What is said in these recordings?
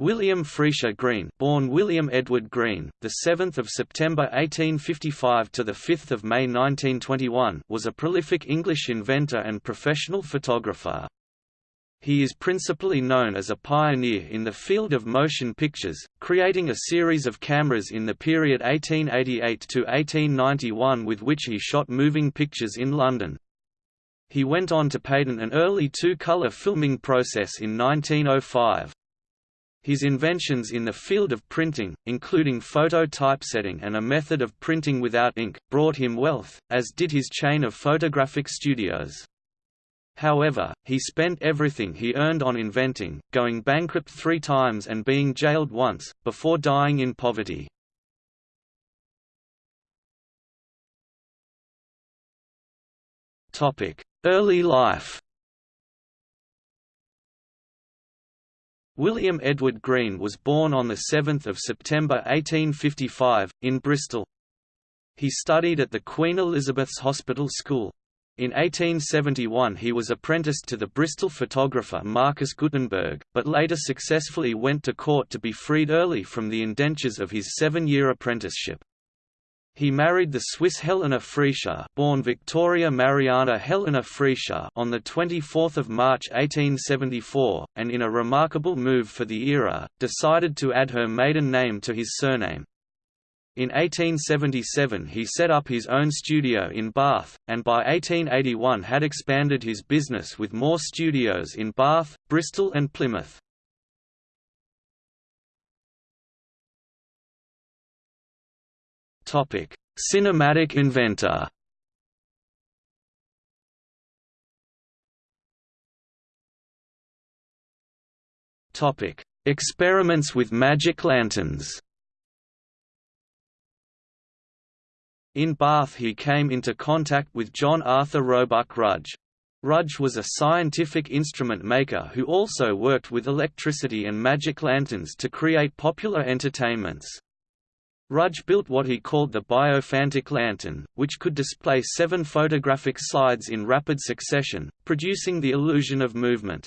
William Friese-Greene, born William Edward Green, the 7th of September 1855 to the 5th of May 1921, was a prolific English inventor and professional photographer. He is principally known as a pioneer in the field of motion pictures, creating a series of cameras in the period 1888 to 1891 with which he shot moving pictures in London. He went on to patent an early two-color filming process in 1905. His inventions in the field of printing, including photo typesetting and a method of printing without ink, brought him wealth, as did his chain of photographic studios. However, he spent everything he earned on inventing, going bankrupt three times and being jailed once, before dying in poverty. Early life William Edward Green was born on 7 September 1855, in Bristol. He studied at the Queen Elizabeth's Hospital School. In 1871 he was apprenticed to the Bristol photographer Marcus Guttenberg, but later successfully went to court to be freed early from the indentures of his seven-year apprenticeship. He married the Swiss Helena Friese, born Victoria Mariana Helena Friese, on the 24th of March 1874, and in a remarkable move for the era, decided to add her maiden name to his surname. In 1877 he set up his own studio in Bath, and by 1881 had expanded his business with more studios in Bath, Bristol and Plymouth. Cinematic inventor. Topic: Experiments with magic lanterns. In Bath he came into contact with John Arthur Roebuck Rudge. Rudge was a scientific instrument maker who also worked with electricity and magic lanterns to create popular entertainments. Rudge built what he called the biophantic lantern, which could display seven photographic slides in rapid succession, producing the illusion of movement.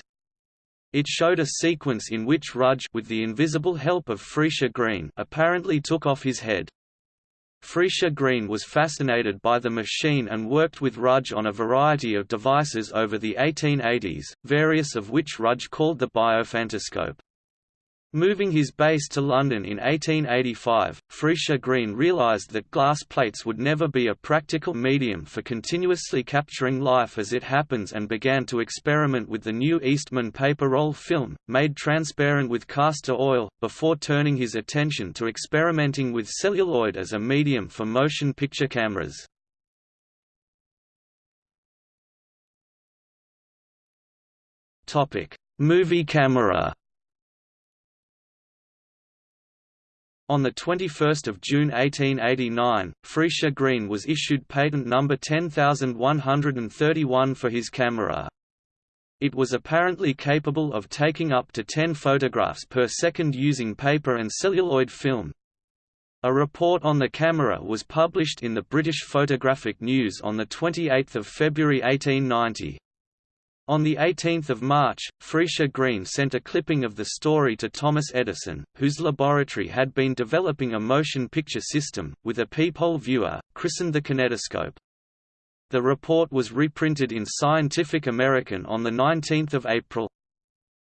It showed a sequence in which Rudge with the invisible help of Friese-Greene apparently took off his head. Friese-Greene was fascinated by the machine and worked with Rudge on a variety of devices over the 1880s, various of which Rudge called the biophantoscope. Moving his base to London in 1885, Friese-Greene realised that glass plates would never be a practical medium for continuously capturing life as it happens and began to experiment with the new Eastman paper roll film, made transparent with castor oil, before turning his attention to experimenting with celluloid as a medium for motion picture cameras. Movie camera On 21 June 1889, Friese-Greene was issued patent number 10131 for his camera. It was apparently capable of taking up to 10 photographs per second using paper and celluloid film. A report on the camera was published in the British Photographic News on 28 February 1890. On 18 March, Friese-Greene sent a clipping of the story to Thomas Edison, whose laboratory had been developing a motion picture system, with a peephole viewer, christened the kinetoscope. The report was reprinted in Scientific American on 19 April.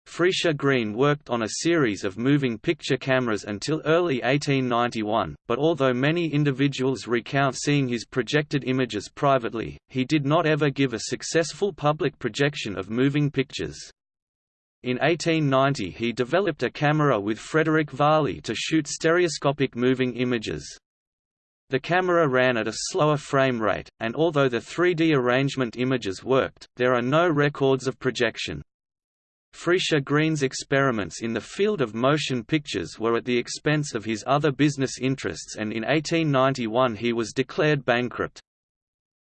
Friese-Greene worked on a series of moving picture cameras until early 1891, but although many individuals recount seeing his projected images privately, he did not ever give a successful public projection of moving pictures. In 1890 he developed a camera with Frederick Varley to shoot stereoscopic moving images. The camera ran at a slower frame rate, and although the 3D arrangement images worked, there are no records of projection. Friese-Greene's experiments in the field of motion pictures were at the expense of his other business interests and in 1891 he was declared bankrupt.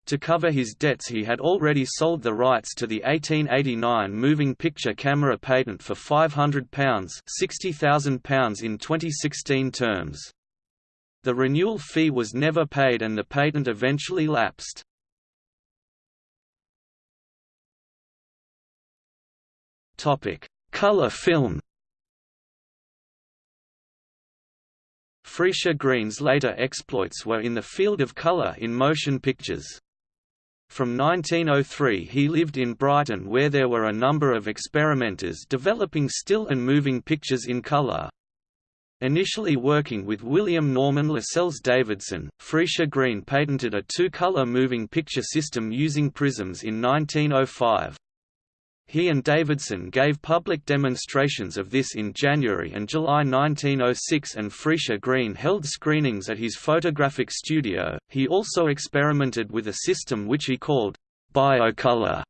To cover his debts he had already sold the rights to the 1889 moving picture camera patent for £500 £60,000 in 2016 terms. The renewal fee was never paid and the patent eventually lapsed. Topic: Color film. Friese-Greene's later exploits were in the field of color in motion pictures. From 1903 he lived in Brighton where there were a number of experimenters developing still and moving pictures in color. Initially working with William Norman Lascelles Davidson, Friese-Greene patented a two-color moving picture system using prisms in 1905. He and Davidson gave public demonstrations of this in January and July 1906 and Friese-Greene held screenings at his photographic studio. He also experimented with a system which he called biocolor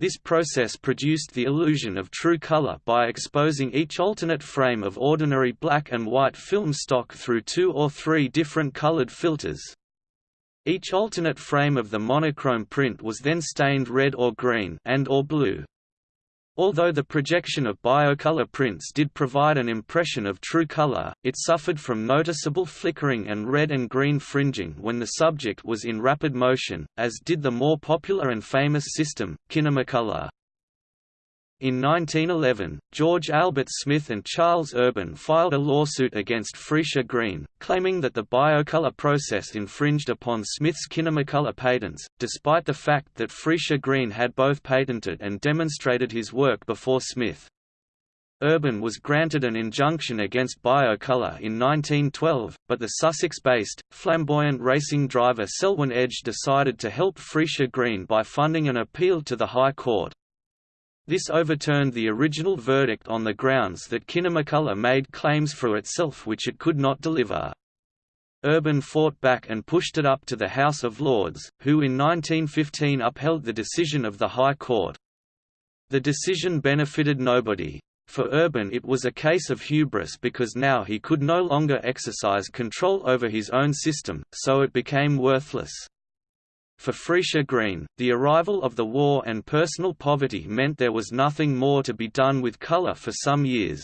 this process produced the illusion of true color by exposing each alternate frame of ordinary black and white film stock through two or three different colored filters. Each alternate frame of the monochrome print was then stained red or green and or blue. Although the projection of biocolor prints did provide an impression of true color, it suffered from noticeable flickering and red and green fringing when the subject was in rapid motion, as did the more popular and famous system, Kinemacolor. In 1911, George Albert Smith and Charles Urban filed a lawsuit against Friese-Greene, claiming that the biocolor process infringed upon Smith's Kinemacolor patents, despite the fact that Friese-Greene had both patented and demonstrated his work before Smith. Urban was granted an injunction against biocolor in 1912, but the Sussex-based, flamboyant racing driver Selwyn Edge decided to help Friese-Greene by funding an appeal to the High Court. This overturned the original verdict on the grounds that Kinemacolor made claims for itself which it could not deliver. Urban fought back and pushed it up to the House of Lords, who in 1915 upheld the decision of the High Court. The decision benefited nobody. For Urban it was a case of hubris because now he could no longer exercise control over his own system, so it became worthless. For Friese-Greene, the arrival of the war and personal poverty meant there was nothing more to be done with color for some years.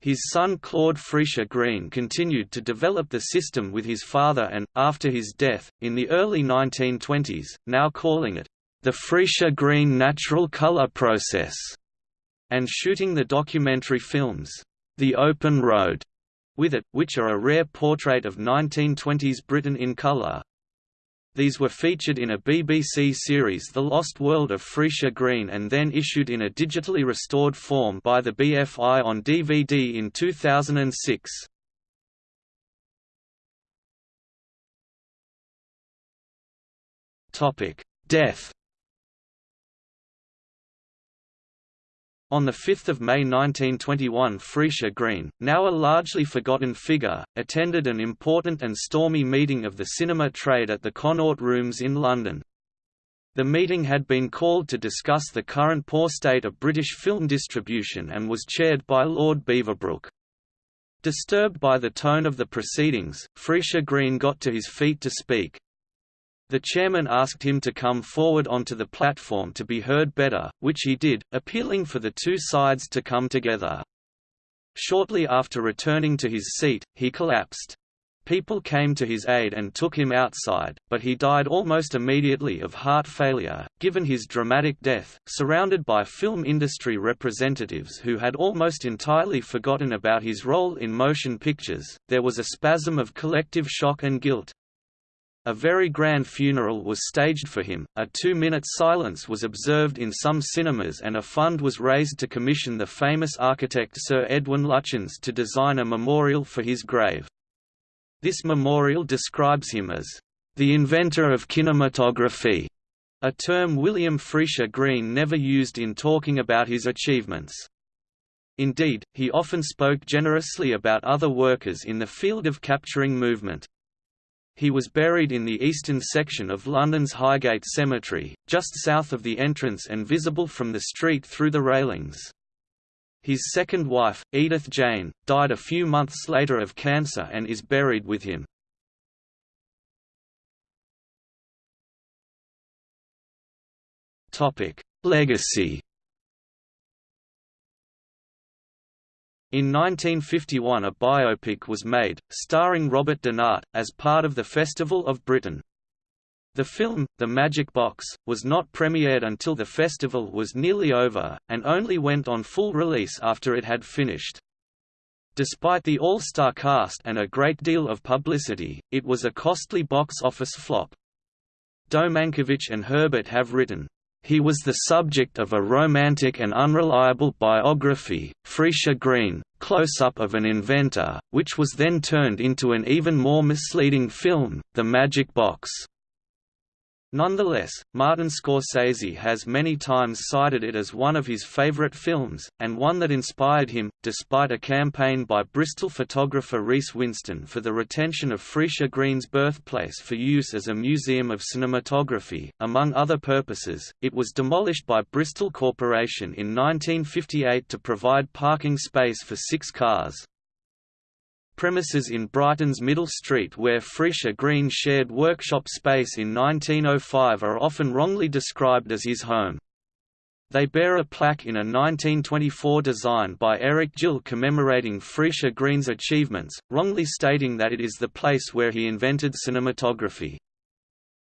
His son Claude Friese-Greene continued to develop the system with his father and, after his death, in the early 1920s, now calling it, the Friese-Greene Natural Color Process, and shooting the documentary films, The Open Road, with it, which are a rare portrait of 1920s Britain in color. These were featured in a BBC series The Lost World of Friese-Greene and then issued in a digitally restored form by the BFI on DVD in 2006. Death On 5 May 1921 Friese-Greene, now a largely forgotten figure, attended an important and stormy meeting of the cinema trade at the Connaught Rooms in London. The meeting had been called to discuss the current poor state of British film distribution and was chaired by Lord Beaverbrook. Disturbed by the tone of the proceedings, Friese-Greene got to his feet to speak. The chairman asked him to come forward onto the platform to be heard better, which he did, appealing for the two sides to come together. Shortly after returning to his seat, he collapsed. People came to his aid and took him outside, but he died almost immediately of heart failure. Given his dramatic death, surrounded by film industry representatives who had almost entirely forgotten about his role in motion pictures, there was a spasm of collective shock and guilt. A very grand funeral was staged for him, a two-minute silence was observed in some cinemas and a fund was raised to commission the famous architect Sir Edwin Lutyens to design a memorial for his grave. This memorial describes him as, "...the inventor of kinematography", a term William Friese-Greene never used in talking about his achievements. Indeed, he often spoke generously about other workers in the field of capturing movement. He was buried in the eastern section of London's Highgate Cemetery, just south of the entrance and visible from the street through the railings. His second wife, Edith Jane, died a few months later of cancer and is buried with him. Legacy In 1951 a biopic was made, starring Robert Donat, as part of the Festival of Britain. The film, The Magic Box, was not premiered until the festival was nearly over, and only went on full release after it had finished. Despite the all-star cast and a great deal of publicity, it was a costly box office flop. Do Mankiewicz and Herbert have written, he was the subject of a romantic and unreliable biography, Friese-Greene, Close-Up of an Inventor, which was then turned into an even more misleading film, The Magic Box. Nonetheless, Martin Scorsese has many times cited it as one of his favorite films, and one that inspired him, despite a campaign by Bristol photographer Reece Winstone for the retention of Friese-Greene's birthplace for use as a museum of cinematography. Among other purposes, it was demolished by Bristol Corporation in 1958 to provide parking space for six cars premises in Brighton's Middle Street where Friese-Greene shared workshop space in 1905 are often wrongly described as his home. They bear a plaque in a 1924 design by Eric Gill commemorating Friese-Greene's achievements, wrongly stating that it is the place where he invented cinematography.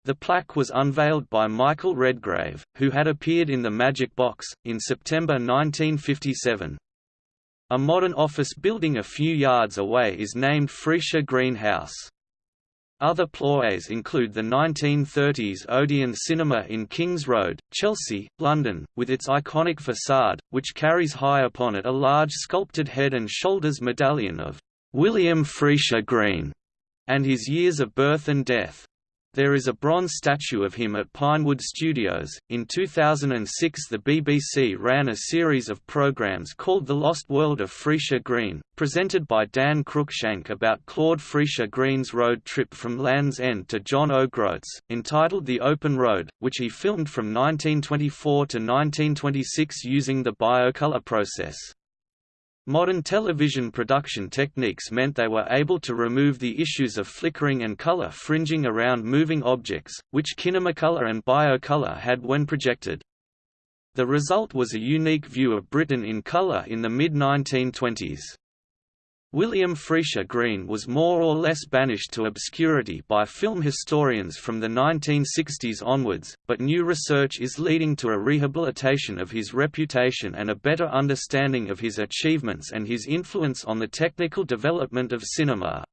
The plaque was unveiled by Michael Redgrave, who had appeared in The Magic Box, in September 1957. A modern office building a few yards away is named Friese-Greene House. Other ploys include the 1930s Odeon Cinema in Kings Road, Chelsea, London, with its iconic facade, which carries high upon it a large sculpted head and shoulders medallion of William Friese-Greene, and his years of birth and death. There is a bronze statue of him at Pinewood Studios. In 2006, the BBC ran a series of programs called The Lost World of Friese-Greene, presented by Dan Cruickshank about Claude Friese-Greene's road trip from Land's End to John O'Groats, entitled The Open Road, which he filmed from 1924 to 1926 using the biocolor process. Modern television production techniques meant they were able to remove the issues of flickering and color fringing around moving objects, which Kinemacolor and Biocolor had when projected. The result was a unique view of Britain in color in the mid-1920s. William Friese-Greene was more or less banished to obscurity by film historians from the 1960s onwards, but new research is leading to a rehabilitation of his reputation and a better understanding of his achievements and his influence on the technical development of cinema.